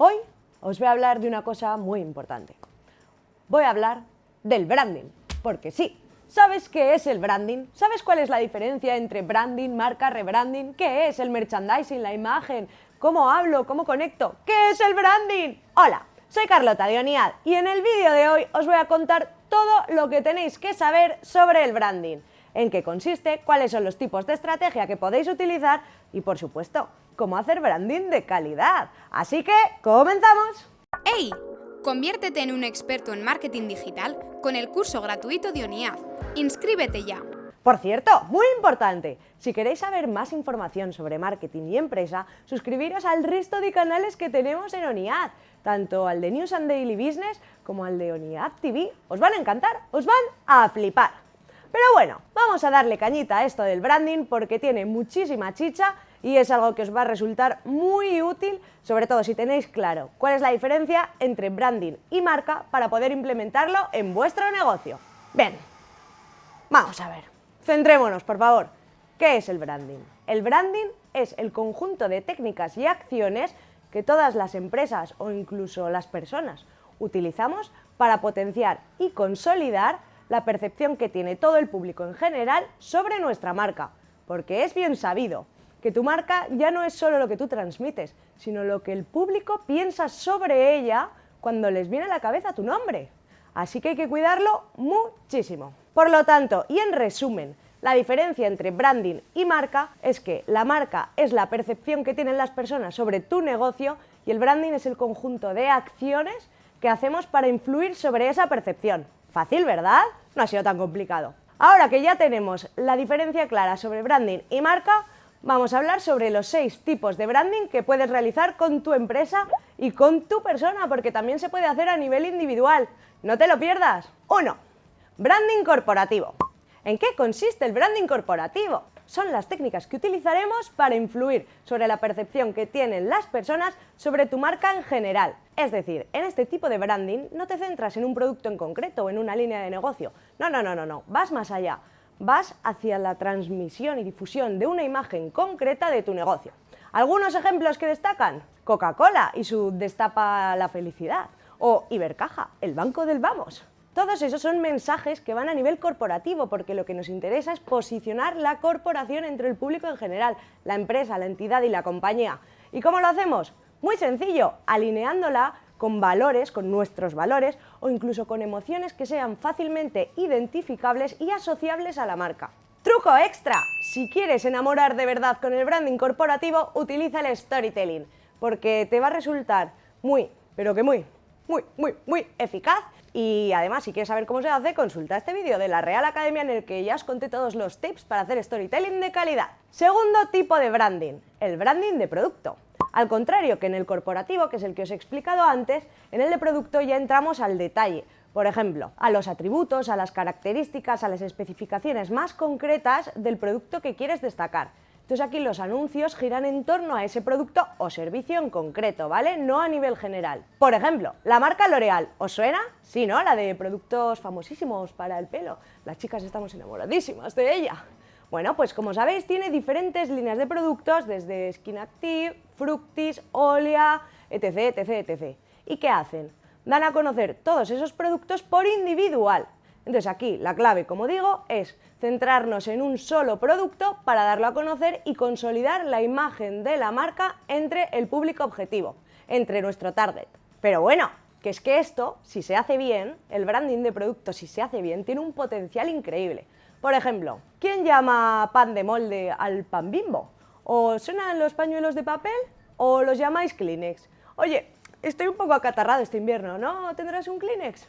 Hoy os voy a hablar de una cosa muy importante. Voy a hablar del branding, porque sí, ¿sabes qué es el branding? ¿Sabes cuál es la diferencia entre branding, marca, rebranding? ¿Qué es el merchandising, la imagen? ¿Cómo hablo? ¿Cómo conecto? ¿Qué es el branding? Hola, soy Carlota de Oniad y en el vídeo de hoy os voy a contar todo lo que tenéis que saber sobre el branding en qué consiste, cuáles son los tipos de estrategia que podéis utilizar y, por supuesto, cómo hacer branding de calidad. Así que, ¡comenzamos! ¡Hey! Conviértete en un experto en marketing digital con el curso gratuito de ONIAD. ¡Inscríbete ya! Por cierto, muy importante, si queréis saber más información sobre marketing y empresa, suscribiros al resto de canales que tenemos en ONIAD, tanto al de News and Daily Business como al de ONIAD TV. Os van a encantar, os van a flipar. Pero bueno, vamos a darle cañita a esto del branding porque tiene muchísima chicha y es algo que os va a resultar muy útil, sobre todo si tenéis claro cuál es la diferencia entre branding y marca para poder implementarlo en vuestro negocio. Bien, vamos a ver, centrémonos por favor. ¿Qué es el branding? El branding es el conjunto de técnicas y acciones que todas las empresas o incluso las personas utilizamos para potenciar y consolidar la percepción que tiene todo el público en general sobre nuestra marca, porque es bien sabido que tu marca ya no es solo lo que tú transmites, sino lo que el público piensa sobre ella cuando les viene a la cabeza tu nombre. Así que hay que cuidarlo muchísimo. Por lo tanto, y en resumen, la diferencia entre branding y marca es que la marca es la percepción que tienen las personas sobre tu negocio y el branding es el conjunto de acciones que hacemos para influir sobre esa percepción. Fácil, ¿verdad? No ha sido tan complicado. Ahora que ya tenemos la diferencia clara sobre branding y marca, vamos a hablar sobre los seis tipos de branding que puedes realizar con tu empresa y con tu persona, porque también se puede hacer a nivel individual. No te lo pierdas. 1. Branding corporativo. ¿En qué consiste el branding corporativo? son las técnicas que utilizaremos para influir sobre la percepción que tienen las personas sobre tu marca en general. Es decir, en este tipo de branding no te centras en un producto en concreto o en una línea de negocio. No, no, no, no, no. Vas más allá. Vas hacia la transmisión y difusión de una imagen concreta de tu negocio. Algunos ejemplos que destacan, Coca-Cola y su Destapa la felicidad, o Ibercaja, el banco del vamos. Todos esos son mensajes que van a nivel corporativo, porque lo que nos interesa es posicionar la corporación entre el público en general, la empresa, la entidad y la compañía. ¿Y cómo lo hacemos? Muy sencillo, alineándola con valores, con nuestros valores o incluso con emociones que sean fácilmente identificables y asociables a la marca. ¡Truco extra! Si quieres enamorar de verdad con el branding corporativo, utiliza el storytelling, porque te va a resultar muy, pero que muy, muy, muy, muy eficaz y además, si quieres saber cómo se hace, consulta este vídeo de la Real Academia en el que ya os conté todos los tips para hacer storytelling de calidad. Segundo tipo de branding, el branding de producto. Al contrario que en el corporativo, que es el que os he explicado antes, en el de producto ya entramos al detalle. Por ejemplo, a los atributos, a las características, a las especificaciones más concretas del producto que quieres destacar. Entonces aquí los anuncios giran en torno a ese producto o servicio en concreto, ¿vale? No a nivel general. Por ejemplo, la marca L'Oreal, ¿os suena? Sí, ¿no? La de productos famosísimos para el pelo. Las chicas estamos enamoradísimas de ella. Bueno, pues como sabéis tiene diferentes líneas de productos desde Skin Active, Fructis, Olia, etc, etc, etc. ¿Y qué hacen? Dan a conocer todos esos productos por individual, entonces aquí la clave, como digo, es centrarnos en un solo producto para darlo a conocer y consolidar la imagen de la marca entre el público objetivo, entre nuestro target. Pero bueno, que es que esto, si se hace bien, el branding de producto, si se hace bien, tiene un potencial increíble. Por ejemplo, ¿quién llama pan de molde al pan bimbo? ¿O suenan los pañuelos de papel? ¿O los llamáis Kleenex? Oye, estoy un poco acatarrado este invierno, ¿no? ¿Tendrás un Kleenex?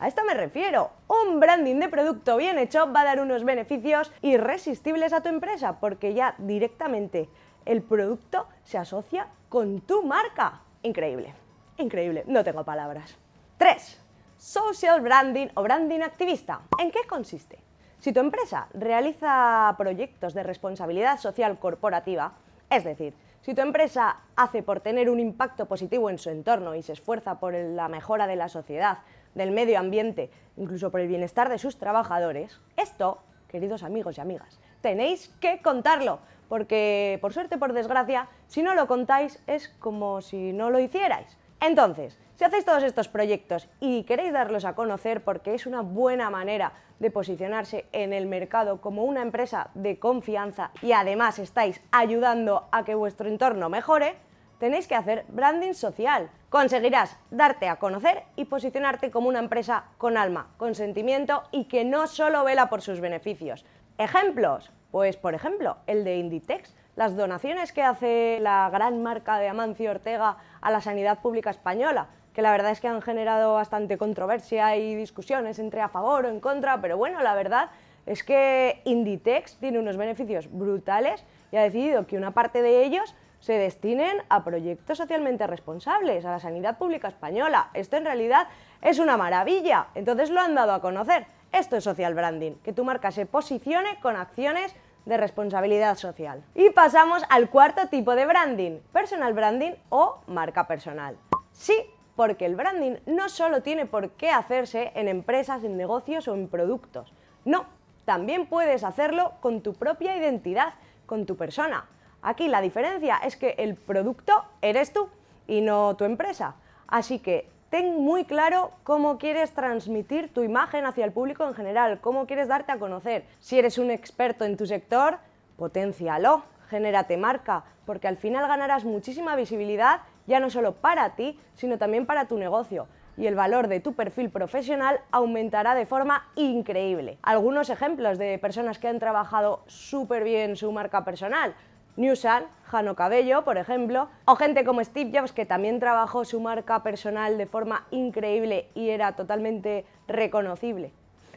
A esto me refiero. Un branding de producto bien hecho va a dar unos beneficios irresistibles a tu empresa porque ya directamente el producto se asocia con tu marca. Increíble, increíble, no tengo palabras. 3. Social branding o branding activista. ¿En qué consiste? Si tu empresa realiza proyectos de responsabilidad social corporativa, es decir, si tu empresa hace por tener un impacto positivo en su entorno y se esfuerza por la mejora de la sociedad, del medio ambiente, incluso por el bienestar de sus trabajadores, esto, queridos amigos y amigas, tenéis que contarlo, porque por suerte, por desgracia, si no lo contáis es como si no lo hicierais. Entonces, si hacéis todos estos proyectos y queréis darlos a conocer porque es una buena manera de posicionarse en el mercado como una empresa de confianza y además estáis ayudando a que vuestro entorno mejore, tenéis que hacer branding social. Conseguirás darte a conocer y posicionarte como una empresa con alma, con sentimiento y que no solo vela por sus beneficios. ¿Ejemplos? Pues por ejemplo, el de Inditex, las donaciones que hace la gran marca de Amancio Ortega a la sanidad pública española, que la verdad es que han generado bastante controversia y discusiones entre a favor o en contra, pero bueno, la verdad es que Inditex tiene unos beneficios brutales y ha decidido que una parte de ellos se destinen a proyectos socialmente responsables, a la sanidad pública española. Esto en realidad es una maravilla, entonces lo han dado a conocer. Esto es social branding, que tu marca se posicione con acciones de responsabilidad social. Y pasamos al cuarto tipo de branding, personal branding o marca personal. Sí, porque el branding no solo tiene por qué hacerse en empresas, en negocios o en productos. No, también puedes hacerlo con tu propia identidad, con tu persona. Aquí la diferencia es que el producto eres tú y no tu empresa. Así que ten muy claro cómo quieres transmitir tu imagen hacia el público en general, cómo quieres darte a conocer. Si eres un experto en tu sector, potencialo, genérate marca, porque al final ganarás muchísima visibilidad, ya no solo para ti, sino también para tu negocio y el valor de tu perfil profesional aumentará de forma increíble. Algunos ejemplos de personas que han trabajado súper bien su marca personal Newsan, Jano Cabello, por ejemplo, o gente como Steve Jobs, que también trabajó su marca personal de forma increíble y era totalmente reconocible.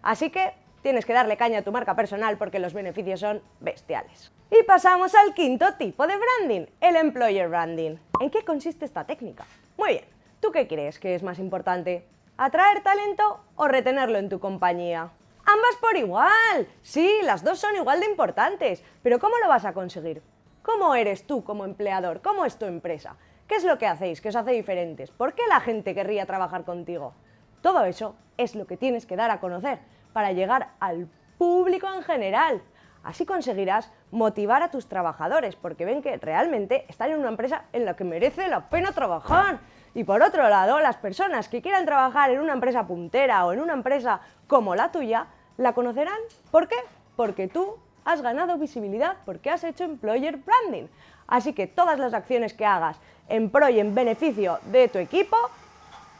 Así que tienes que darle caña a tu marca personal porque los beneficios son bestiales. Y pasamos al quinto tipo de branding, el employer branding. ¿En qué consiste esta técnica? Muy bien, ¿tú qué crees que es más importante? ¿Atraer talento o retenerlo en tu compañía? Ambas por igual. Sí, las dos son igual de importantes. Pero ¿cómo lo vas a conseguir? ¿Cómo eres tú como empleador? ¿Cómo es tu empresa? ¿Qué es lo que hacéis? ¿Qué os hace diferentes? ¿Por qué la gente querría trabajar contigo? Todo eso es lo que tienes que dar a conocer para llegar al público en general. Así conseguirás motivar a tus trabajadores porque ven que realmente están en una empresa en la que merece la pena trabajar. Y por otro lado, las personas que quieran trabajar en una empresa puntera o en una empresa como la tuya, la conocerán. ¿Por qué? Porque tú has ganado visibilidad porque has hecho employer branding. Así que todas las acciones que hagas en pro y en beneficio de tu equipo,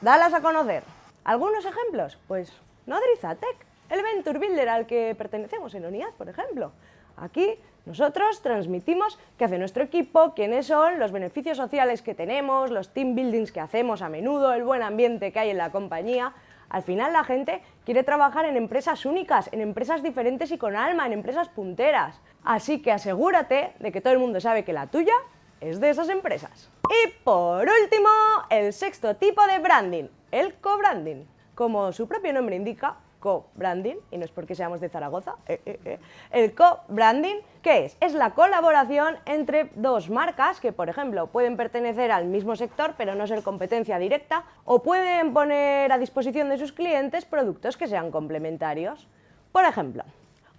dalas a conocer. ¿Algunos ejemplos? Pues Nodrizatec, el Venture Builder al que pertenecemos en ONIAD, por ejemplo. Aquí nosotros transmitimos qué hace nuestro equipo, quiénes son, los beneficios sociales que tenemos, los team buildings que hacemos a menudo, el buen ambiente que hay en la compañía, al final la gente quiere trabajar en empresas únicas, en empresas diferentes y con alma, en empresas punteras. Así que asegúrate de que todo el mundo sabe que la tuya es de esas empresas. Y por último, el sexto tipo de branding, el co-branding. Como su propio nombre indica, co-branding, y no es porque seamos de Zaragoza, eh, eh, eh. el co-branding, ¿qué es? Es la colaboración entre dos marcas que, por ejemplo, pueden pertenecer al mismo sector pero no ser competencia directa, o pueden poner a disposición de sus clientes productos que sean complementarios. Por ejemplo,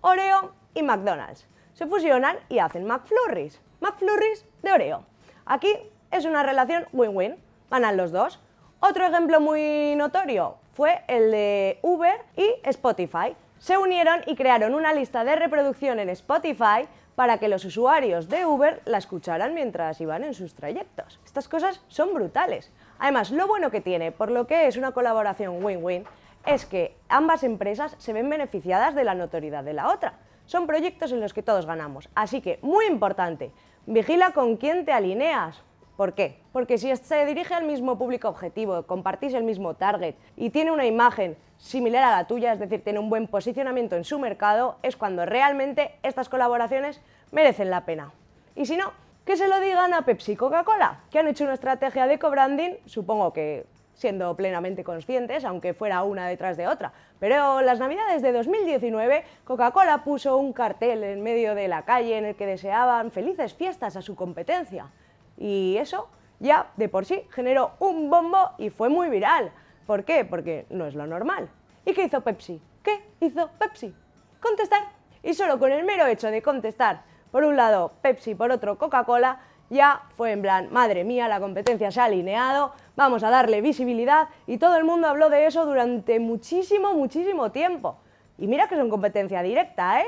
Oreo y McDonald's se fusionan y hacen McFlurries, McFlurries de Oreo. Aquí es una relación win-win, ganan los dos. Otro ejemplo muy notorio, fue el de Uber y Spotify. Se unieron y crearon una lista de reproducción en Spotify para que los usuarios de Uber la escucharan mientras iban en sus trayectos. Estas cosas son brutales. Además, lo bueno que tiene, por lo que es una colaboración win-win, es que ambas empresas se ven beneficiadas de la notoriedad de la otra. Son proyectos en los que todos ganamos. Así que, muy importante, vigila con quién te alineas, ¿Por qué? Porque si se dirige al mismo público objetivo, compartís el mismo target y tiene una imagen similar a la tuya, es decir, tiene un buen posicionamiento en su mercado, es cuando realmente estas colaboraciones merecen la pena. Y si no, que se lo digan a Pepsi y Coca-Cola, que han hecho una estrategia de co-branding, supongo que siendo plenamente conscientes, aunque fuera una detrás de otra. Pero las navidades de 2019, Coca-Cola puso un cartel en medio de la calle en el que deseaban felices fiestas a su competencia. Y eso ya de por sí generó un bombo y fue muy viral. ¿Por qué? Porque no es lo normal. ¿Y qué hizo Pepsi? ¿Qué hizo Pepsi? Contestar. Y solo con el mero hecho de contestar, por un lado Pepsi, por otro Coca-Cola, ya fue en plan, madre mía, la competencia se ha alineado, vamos a darle visibilidad y todo el mundo habló de eso durante muchísimo, muchísimo tiempo. Y mira que una competencia directa, ¿eh?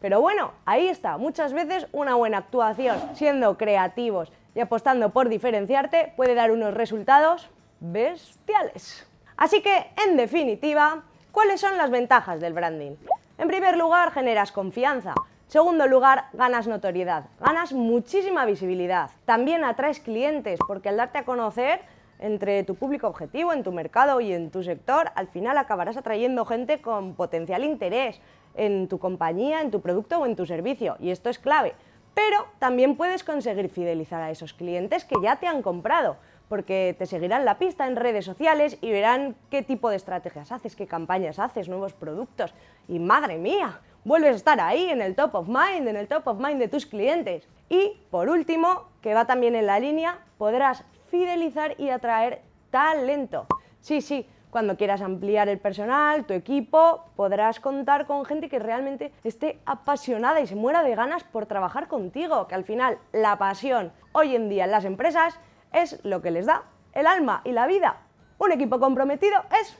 Pero bueno, ahí está, muchas veces una buena actuación, siendo creativos y apostando por diferenciarte, puede dar unos resultados bestiales. Así que, en definitiva, ¿cuáles son las ventajas del branding? En primer lugar, generas confianza. Segundo lugar, ganas notoriedad, ganas muchísima visibilidad. También atraes clientes, porque al darte a conocer entre tu público objetivo, en tu mercado y en tu sector, al final acabarás atrayendo gente con potencial interés en tu compañía, en tu producto o en tu servicio, y esto es clave. Pero también puedes conseguir fidelizar a esos clientes que ya te han comprado, porque te seguirán la pista en redes sociales y verán qué tipo de estrategias haces, qué campañas haces, nuevos productos. Y madre mía, vuelves a estar ahí en el top of mind, en el top of mind de tus clientes. Y por último, que va también en la línea, podrás fidelizar y atraer talento. Sí, sí, cuando quieras ampliar el personal, tu equipo, podrás contar con gente que realmente esté apasionada y se muera de ganas por trabajar contigo, que al final la pasión hoy en día en las empresas es lo que les da el alma y la vida. Un equipo comprometido es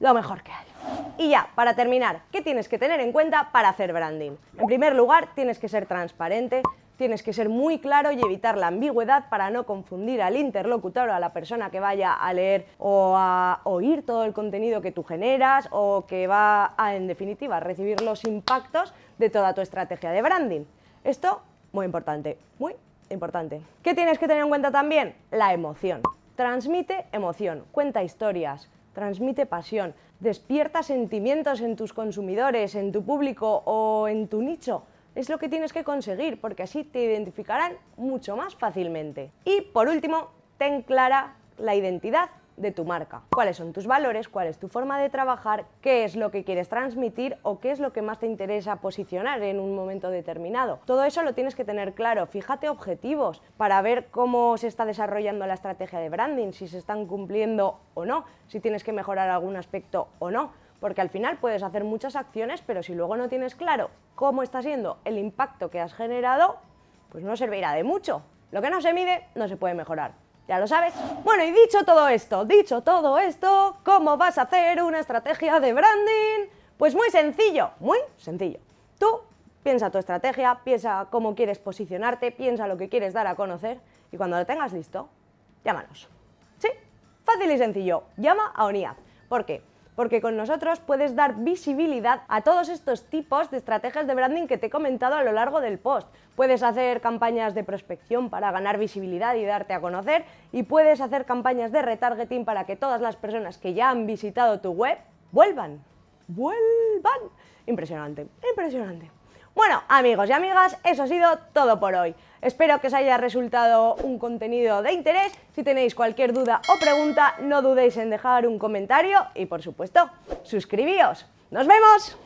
lo mejor que hay. Y ya, para terminar, ¿qué tienes que tener en cuenta para hacer branding? En primer lugar, tienes que ser transparente, tienes que ser muy claro y evitar la ambigüedad para no confundir al interlocutor o a la persona que vaya a leer o a oír todo el contenido que tú generas o que va a, en definitiva, recibir los impactos de toda tu estrategia de branding. Esto, muy importante, muy importante. ¿Qué tienes que tener en cuenta también? La emoción. Transmite emoción, cuenta historias, transmite pasión, despierta sentimientos en tus consumidores, en tu público o en tu nicho. Es lo que tienes que conseguir, porque así te identificarán mucho más fácilmente. Y por último, ten clara la identidad de tu marca. ¿Cuáles son tus valores? ¿Cuál es tu forma de trabajar? ¿Qué es lo que quieres transmitir? ¿O qué es lo que más te interesa posicionar en un momento determinado? Todo eso lo tienes que tener claro. Fíjate objetivos para ver cómo se está desarrollando la estrategia de branding, si se están cumpliendo o no, si tienes que mejorar algún aspecto o no porque al final puedes hacer muchas acciones, pero si luego no tienes claro cómo está siendo el impacto que has generado, pues no servirá de mucho. Lo que no se mide no se puede mejorar. ¿Ya lo sabes? Bueno, y dicho todo esto, dicho todo esto, ¿cómo vas a hacer una estrategia de branding? Pues muy sencillo, muy sencillo. Tú piensa tu estrategia, piensa cómo quieres posicionarte, piensa lo que quieres dar a conocer y cuando lo tengas listo, llámanos. ¿Sí? Fácil y sencillo. Llama a ONIA. ¿Por qué? Porque con nosotros puedes dar visibilidad a todos estos tipos de estrategias de branding que te he comentado a lo largo del post. Puedes hacer campañas de prospección para ganar visibilidad y darte a conocer y puedes hacer campañas de retargeting para que todas las personas que ya han visitado tu web vuelvan. ¡Vuelvan! Impresionante, impresionante. Bueno, amigos y amigas, eso ha sido todo por hoy. Espero que os haya resultado un contenido de interés. Si tenéis cualquier duda o pregunta, no dudéis en dejar un comentario y, por supuesto, suscribíos. ¡Nos vemos!